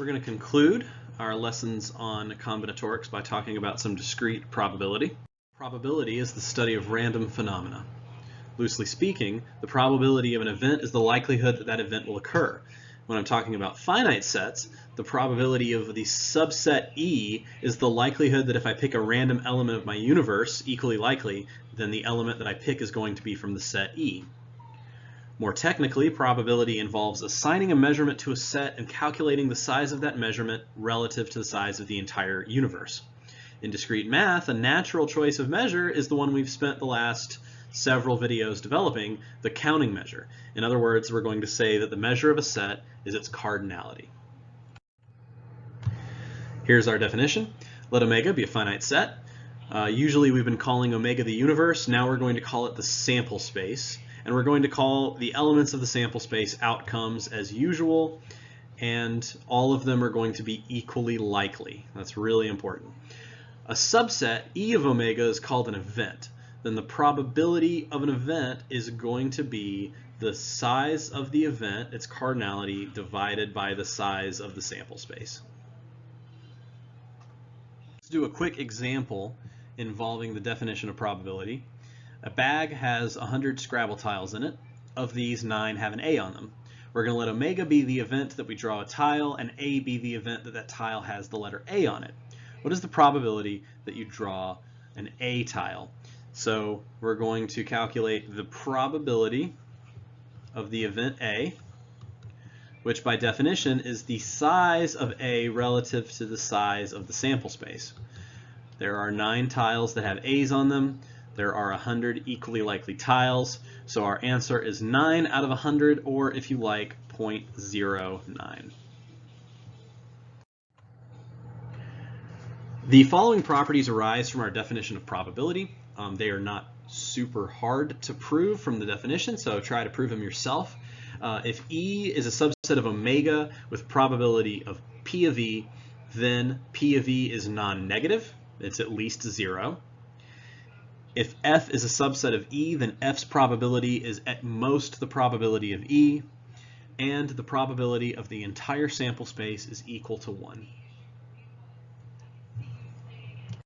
We're going to conclude our lessons on combinatorics by talking about some discrete probability. Probability is the study of random phenomena. Loosely speaking, the probability of an event is the likelihood that that event will occur. When I'm talking about finite sets, the probability of the subset E is the likelihood that if I pick a random element of my universe, equally likely, then the element that I pick is going to be from the set E. More technically, probability involves assigning a measurement to a set and calculating the size of that measurement relative to the size of the entire universe. In discrete math, a natural choice of measure is the one we've spent the last several videos developing, the counting measure. In other words, we're going to say that the measure of a set is its cardinality. Here's our definition. Let omega be a finite set. Uh, usually we've been calling omega the universe. Now we're going to call it the sample space and we're going to call the elements of the sample space outcomes as usual and all of them are going to be equally likely. That's really important. A subset, E of omega, is called an event. Then the probability of an event is going to be the size of the event, its cardinality, divided by the size of the sample space. Let's do a quick example involving the definition of probability. A bag has 100 Scrabble tiles in it. Of these, 9 have an A on them. We're going to let omega be the event that we draw a tile and A be the event that that tile has the letter A on it. What is the probability that you draw an A tile? So we're going to calculate the probability of the event A, which by definition is the size of A relative to the size of the sample space. There are nine tiles that have A's on them. There are 100 equally likely tiles, so our answer is 9 out of 100, or if you like, 0.09. The following properties arise from our definition of probability. Um, they are not super hard to prove from the definition, so try to prove them yourself. Uh, if E is a subset of omega with probability of P of E, then P of E is non-negative. It's at least zero. If F is a subset of E, then F's probability is at most the probability of E, and the probability of the entire sample space is equal to 1.